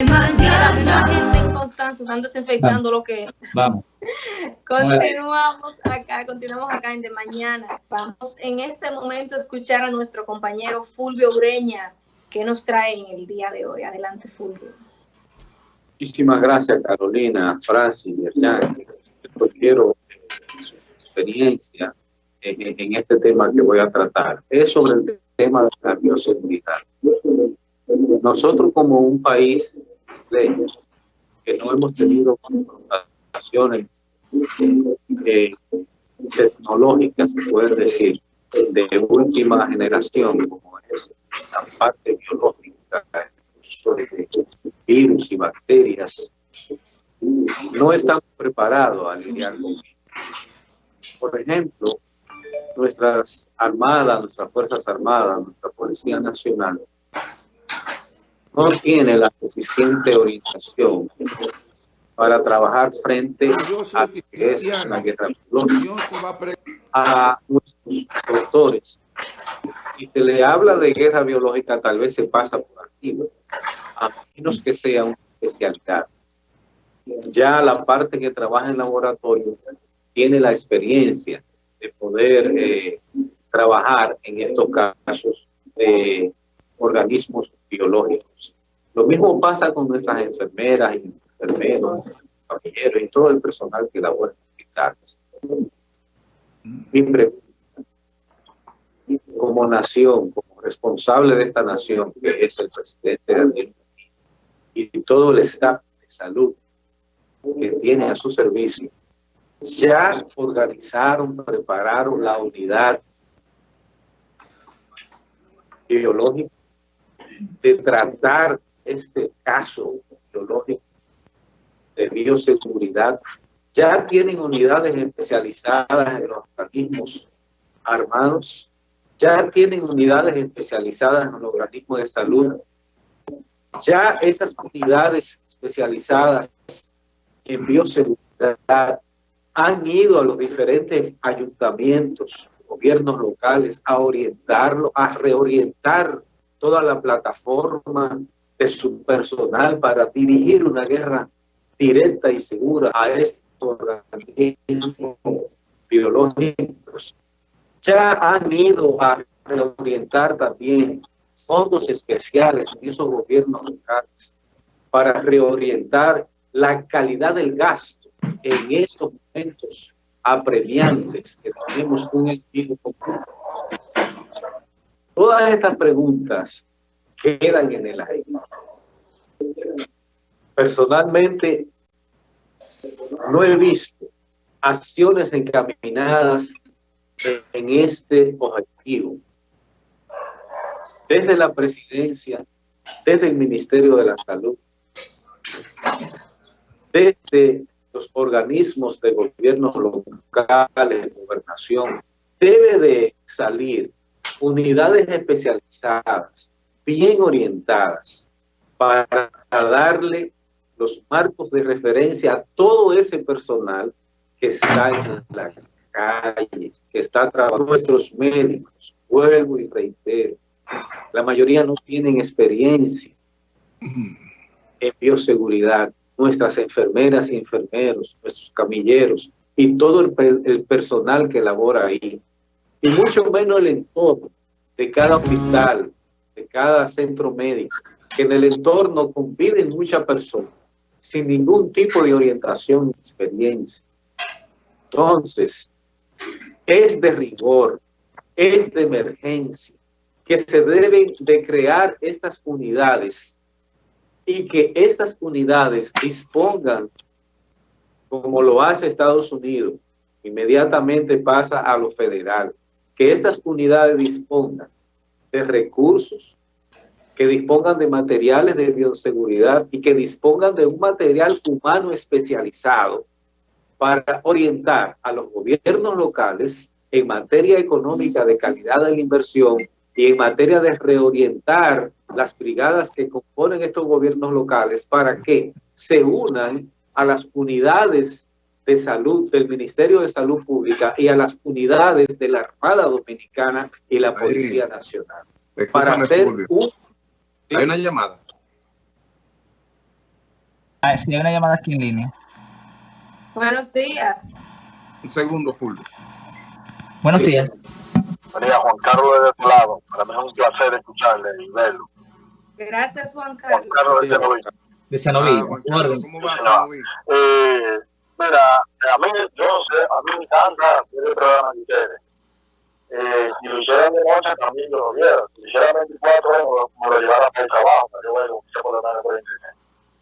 La gente en Constanza están desinfectando lo que Vamos. Continuamos acá, continuamos acá en De Mañana. Vamos en este momento a escuchar a nuestro compañero Fulvio Ureña, que nos trae en el día de hoy. Adelante, Fulvio. Muchísimas gracias, Carolina, Francis, Yerjan. Yo quiero eh, su experiencia en, en, este tema que voy a tratar. Es sobre el tema de la bioseguridad. Nosotros como un país que no hemos tenido confrontaciones eh, tecnológicas, se puede decir, de última generación, como es la parte biológica, de virus y bacterias, no estamos preparados a lidiar con. Por ejemplo, nuestras armadas, nuestras fuerzas armadas, nuestra Policía Nacional, no tiene la suficiente orientación para trabajar frente a que es una guerra biológica, a nuestros doctores. Si se le habla de guerra biológica, tal vez se pasa por aquí, a menos que sea una especialidad. Ya la parte que trabaja en laboratorio tiene la experiencia de poder eh, trabajar en estos casos de organismos biológicos. Lo mismo pasa con nuestras enfermeras y enfermeros, familiares y todo el personal que labora en hospitales. Mi pregunta, como nación, como responsable de esta nación, que es el presidente Daniel y todo el staff de salud que tiene a su servicio, ya organizaron, prepararon la unidad biológica de tratar este caso biológico de bioseguridad. Ya tienen unidades especializadas en los organismos armados, ya tienen unidades especializadas en los organismos de salud, ya esas unidades especializadas en bioseguridad han ido a los diferentes ayuntamientos, gobiernos locales, a orientarlo, a reorientar toda la plataforma de su personal para dirigir una guerra directa y segura a estos organismos biológicos. Ya han ido a reorientar también fondos especiales en esos gobiernos locales para reorientar la calidad del gasto en estos momentos apremiantes que tenemos un enemigo común Todas estas preguntas quedan en el aire. Personalmente, no he visto acciones encaminadas en este objetivo. Desde la presidencia, desde el Ministerio de la Salud, desde los organismos de gobierno locales, de gobernación, debe de salir unidades especializadas, bien orientadas, para darle los marcos de referencia a todo ese personal que está en las calles, que está trabajando, nuestros médicos, vuelvo y reitero, la mayoría no tienen experiencia en bioseguridad, nuestras enfermeras y enfermeros, nuestros camilleros y todo el, el personal que labora ahí y mucho menos el entorno de cada hospital, de cada centro médico, que en el entorno conviven muchas personas sin ningún tipo de orientación experiencia. Entonces, es de rigor, es de emergencia, que se deben de crear estas unidades y que estas unidades dispongan, como lo hace Estados Unidos, inmediatamente pasa a lo federal, que estas unidades dispongan de recursos, que dispongan de materiales de bioseguridad y que dispongan de un material humano especializado para orientar a los gobiernos locales en materia económica de calidad de la inversión y en materia de reorientar las brigadas que componen estos gobiernos locales para que se unan a las unidades de Salud, del Ministerio de Salud Pública y a las unidades de la Armada Dominicana y la Policía Nacional. Para hacer un... Hay una llamada. Ah, sí, hay una llamada aquí en línea. Buenos días. Un segundo, full. Buenos días. María Juan Carlos de este lado. Para mí es un placer escucharle y verlo. Gracias, Juan Carlos. Juan Carlos de Cenoví. De Cenoví. Ah, Juan Carlos, ¿Cómo va, No. Cenoví? Eh, mira, a mí, yo sé, a mí me encanta el programa de ustedes. Eh, si lo hicieran de noche también yo lo viera. Si lo hicieran 24 horas, me lo llevara para el trabajo, para que bueno, que se por lo menos por internet.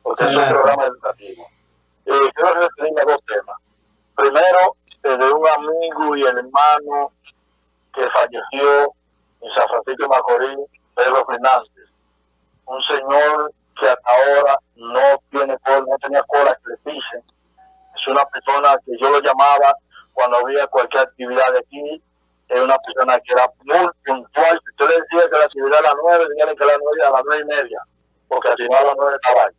Porque es un Claro. programa educativo. Eh, quiero referirme a dos temas. Primero, eh, de un amigo y hermano que falleció en San Pedro Fernández. Un señor que hasta ahora no tiene cola, no tenía cola que le pisen. Es una persona que yo lo llamaba cuando había cualquier actividad de aquí. Es una persona que era muy puntual. Si usted le decía que la actividad a las nueve, dígale que a las nueve, a las nueve y media, porque al final a las nueve estaba ahí.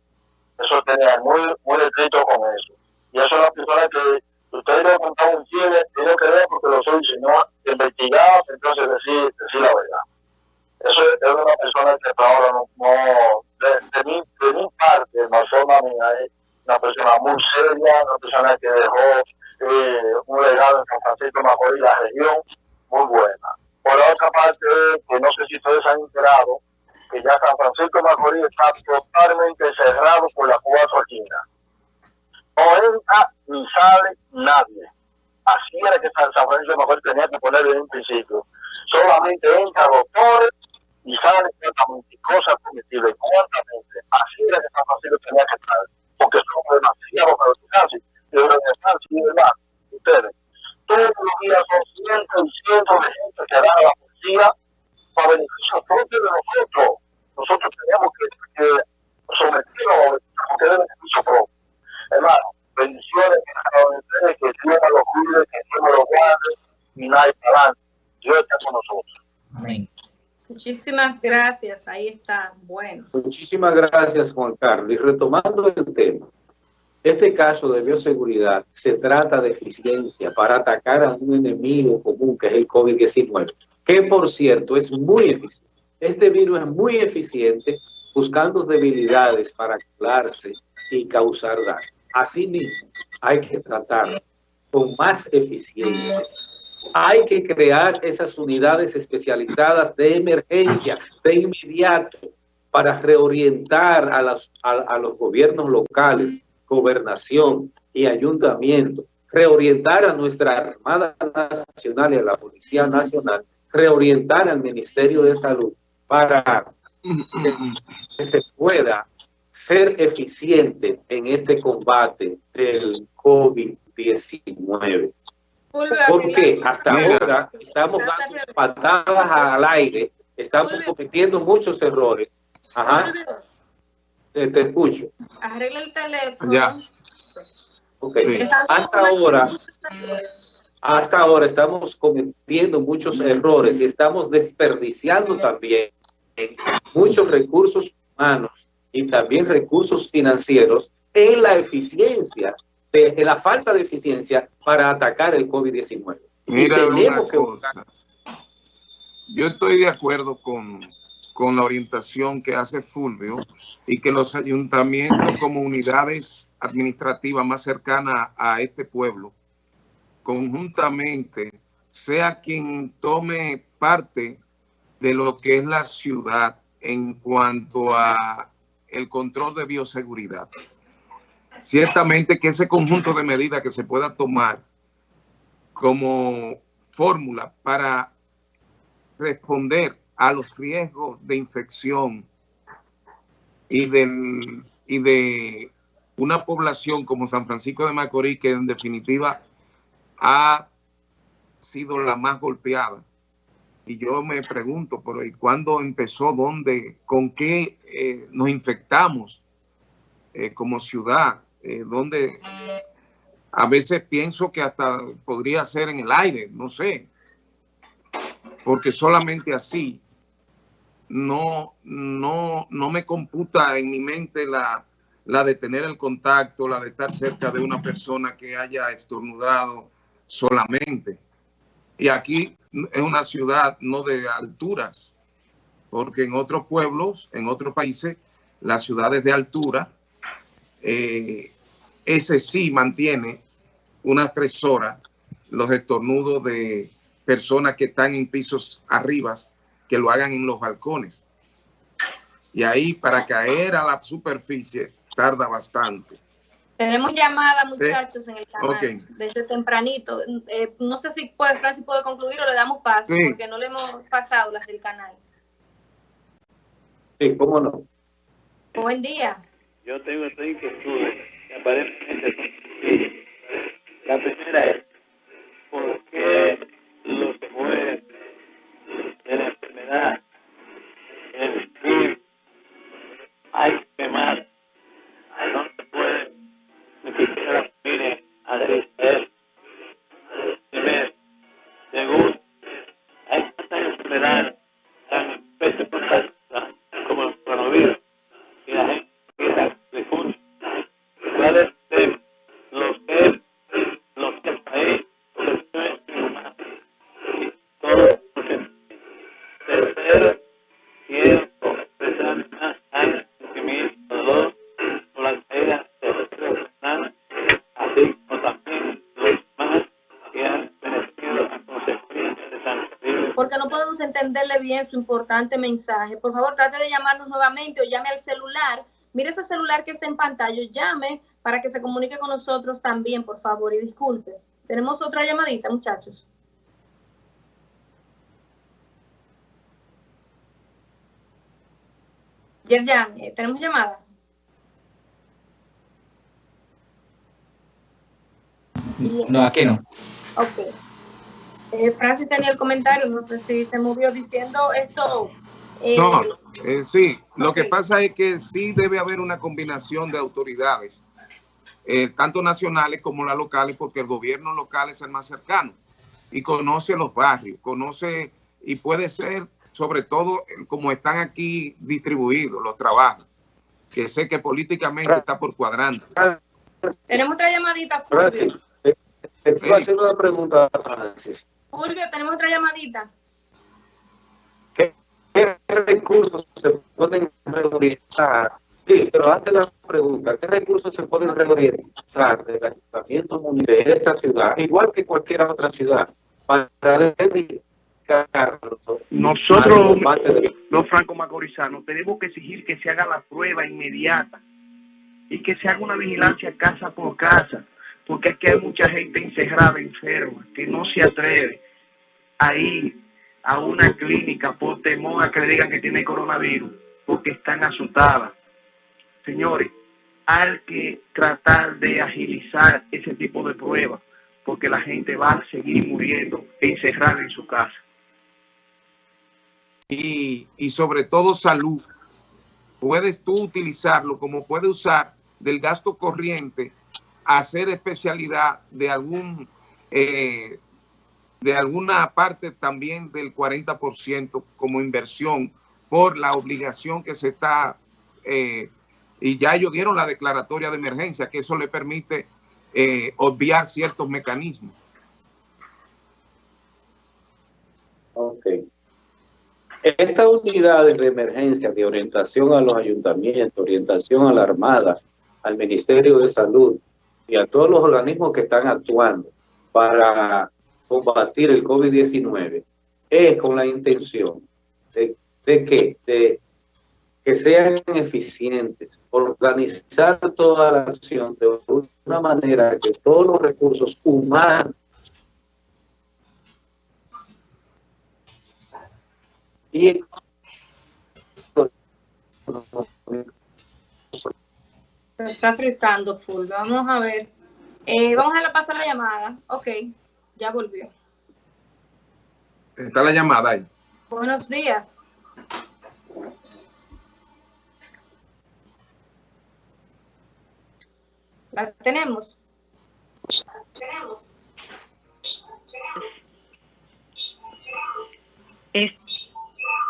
Eso tenía muy, muy escrito con eso. Y eso es una persona que usted le contaba un chile, tiene que ver porque lo soy, sino investigaba, entonces decir, decir la verdad. Eso es, una persona que hasta ahora no, no de, de, mi, de mi parte, la mía, es una persona muy seria, una persona que dejó eh, un legado en San Francisco de Macorís, la región, muy buena. Por la otra parte, que no sé si ustedes han enterado, que ya San Francisco de Macorís está totalmente cerrado por las cuatro esquinas. No entra ni sale nadie. Así era que San San Francisco de Macorís tenía que ponerlo en un principio. Solamente entra doctores y sale tratamiento, cosas comestibles, cuantamente. Así era que San Francisco tenía que estar, porque somos demasiados para casi, y de verdad, sí, de verdad, ustedes. Todos los días son cientos y cientos de gente que dan a la policía para beneficio propio de nosotros. Nosotros tenemos que, que someternos a los beneficio propio. Hermano, bendiciones a ustedes, que Dios los cuide, que Dios los guarde y nadie para adelante. Dios está con nosotros. Muchísimas gracias. Ahí está. Bueno. Muchísimas gracias, Juan Carlos. Y retomando el tema, este caso de bioseguridad se trata de eficiencia para atacar a un enemigo común que es el COVID-19, que por cierto es muy eficiente. Este virus es muy eficiente buscando debilidades para colarse y causar daño. Asimismo, hay que tratarlo con más eficiencia. Hay que crear esas unidades especializadas de emergencia, de inmediato, para reorientar a, las, a, los gobiernos locales, gobernación y ayuntamiento, reorientar a nuestra Armada Nacional y a la Policía Nacional, reorientar al Ministerio de Salud para que se pueda ser eficiente en este combate del COVID-19. Porque hasta ahora estamos dando patadas al aire, estamos cometiendo muchos errores. Ajá. Te, te escucho. Arregla el teléfono. Ya. Ok. Sí. Hasta ahora, hasta ahora estamos cometiendo muchos errores y estamos desperdiciando también muchos recursos humanos y también recursos financieros en la eficiencia, de, la falta de eficiencia para atacar el COVID-19. Y Mira una cosa. Yo estoy de acuerdo con, con la orientación que hace Fulvio y que los ayuntamientos como unidades administrativas más cercanas a este pueblo, conjuntamente, sea quien tome parte de lo que es la ciudad en cuanto a el control de bioseguridad. Ciertamente que ese conjunto de medidas que se pueda tomar como fórmula para responder a los riesgos de infección y, del, y de una población como San Francisco de Macorís, que en definitiva ha sido la más golpeada. Y yo me pregunto, por ahí, ¿cuándo empezó? ¿Dónde? ¿Con qué eh, nos infectamos eh, como ciudad? Eh, ¿Dónde? A veces pienso que hasta podría ser en el aire, no sé. Porque solamente así no, no, no me computa en mi mente la, la de tener el contacto, la de estar cerca de una persona que haya estornudado solamente. Y aquí es una ciudad no de alturas, porque en otros pueblos, en otros países, las ciudades de altura eh, ese sí mantiene unas tres horas los estornudos de personas que están en pisos arriba, que lo hagan en los balcones. Y ahí para caer a la superficie tarda bastante. Tenemos llamada, muchachos, en el canal, desde tempranito. Eh, no sé si puede, Francis puede concluir o le damos paso, porque no le hemos pasado las del canal. Sí, cómo no. Buen día. Yo tengo tres inquietudes aparentemente La primera es, ¿por qué los que mueren de la enfermedad en el hay que quemar? No se puede ni siquiera la familia. Primero. Segundo, hay tantas enfermedades bien su importante mensaje. Por favor, trate de llamarnos nuevamente o llame al celular. Mire ese celular que está en pantalla, llame para que se comunique con nosotros también, por favor, y disculpe. Tenemos otra llamadita, muchachos. Yerjan, eh, ¿tenemos llamada? No, aquí no. Ok. Eh, Francis tenía el comentario, no sé si se movió diciendo esto. eh, No, eh, sí, lo que pasa es que sí debe haber una combinación de autoridades, eh, tanto nacionales como las locales, porque el gobierno local es el más cercano y conoce los barrios, conoce y puede ser, sobre todo, como están aquí distribuidos los trabajos, que sé que políticamente está por cuadrante. Tenemos otra llamadita, Francis, eh, te quiero hacer una pregunta a Francis. Fulvio, tenemos otra llamadita. ¿Qué, qué recursos se pueden reorganizar? Sí, pero antes la pregunta, ¿qué recursos se pueden reorganizar del ayuntamiento de esta ciudad, igual que cualquier otra ciudad, para dedicarlo Nosotros, de- los franco-macorizanos, tenemos que exigir que se haga la prueba inmediata y que se haga una vigilancia casa por casa, porque es que hay mucha gente encerrada, enferma, que no se atreve a ir a una clínica por temor a que le digan que tiene coronavirus, porque están asustadas. Señores, hay que tratar de agilizar ese tipo de pruebas, porque la gente va a seguir muriendo encerrada en su casa. y, y sobre todo salud. Puedes tú utilizarlo como puedes usar del gasto corriente, hacer especialidad de algún eh, de alguna parte también del 40% como inversión por la obligación que se está eh, y ya ellos dieron la declaratoria de emergencia, que eso le permite eh, obviar ciertos mecanismos. Ok. Estas unidades de emergencia de orientación a los ayuntamientos, orientación a la Armada, al Ministerio de Salud y a todos los organismos que están actuando para combatir el COVID-19 es con la intención de, que, de que sean eficientes, organizar toda la acción de una manera que todos los recursos humanos y Se está frizando, Fulvio. Vamos a ver. Eh, vamos a a la llamada. Ok, ya volvió. Está la llamada ahí. Buenos días. La tenemos. La tenemos. es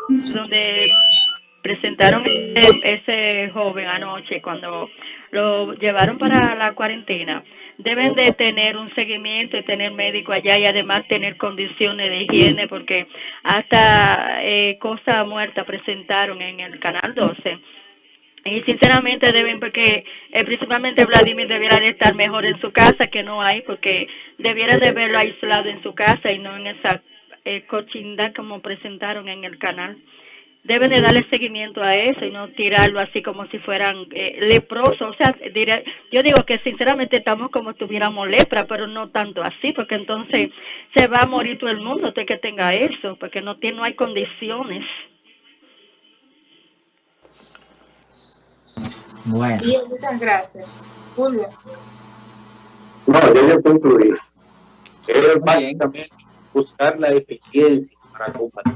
donde presentaron ese, joven anoche cuando lo llevaron para la cuarentena. Deben de tener un seguimiento y tener médico allá y además tener condiciones de higiene porque hasta eh, cosa muerta presentaron en el canal 12 Y sinceramente deben, porque eh, principalmente Vladimir debiera de estar mejor en su casa, que no hay, porque debiera de verlo aislado en su casa y no en esa eh, cochinda como presentaron en el canal. Deben de darle seguimiento a eso y no tirarlo así como si fueran eh, leprosos. O sea, diré, yo digo que sinceramente estamos como si tuviéramos lepra, pero no tanto así, porque entonces se va a morir todo el mundo de que tenga eso, porque no, tiene, no hay condiciones. Bueno. Bien, muchas gracias. Julio. No, yo ya concluí. Es básicamente buscar la eficiencia para combatir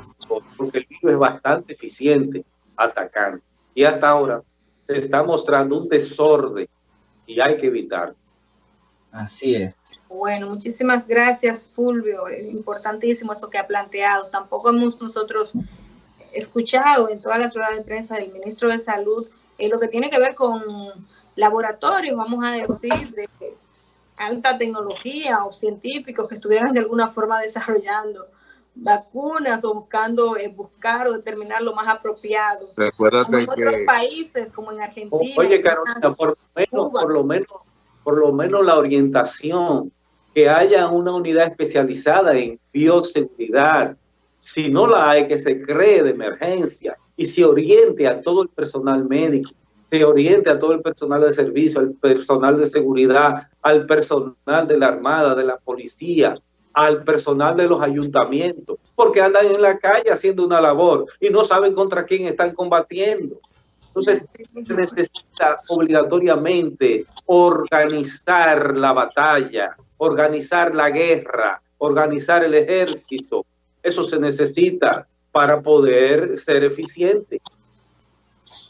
porque el virus es bastante eficiente atacando. Y hasta ahora se está mostrando un desorden y hay que evitarlo. Así es. Bueno, muchísimas gracias, Fulvio. Es importantísimo eso que ha planteado. Tampoco hemos nosotros escuchado en todas las ruedas de prensa del ministro de Salud en lo que tiene que ver con laboratorios, vamos a decir, de alta tecnología o científicos que estuvieran de alguna forma desarrollando vacunas o buscando eh, buscar o determinar lo más apropiado. Recuérdate en otros países como en Argentina. Oye, Carolina, por lo menos, por lo menos, por lo menos la orientación, que haya una unidad especializada en bioseguridad. Si no la hay, que se cree de emergencia y se oriente a todo el personal médico, se oriente a todo el personal de servicio, al personal de seguridad, al personal de la Armada, de la policía, al personal de los ayuntamientos, porque andan en la calle haciendo una labor y no saben contra quién están combatiendo. Entonces, se necesita obligatoriamente organizar la batalla, organizar la guerra, organizar el ejército. Eso se necesita para poder ser eficiente.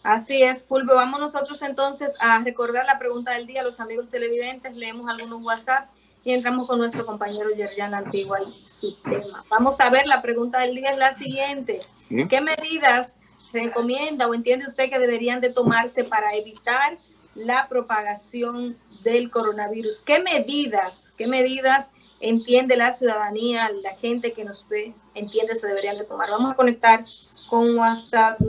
Así es, Fulvio. Vamos nosotros entonces a recordar la pregunta del día. Los amigos televidentes, leemos algunos WhatsApp y entramos con nuestro compañero Yerjan Antigua y su tema. Vamos a ver, la pregunta del día es la siguiente. ¿Qué medidas recomienda o entiende usted que deberían de tomarse para evitar la propagación del coronavirus? ¿Qué medidas, qué medidas entiende la ciudadanía, la gente que nos ve, entiende se deberían de tomar? Vamos a conectar con WhatsApp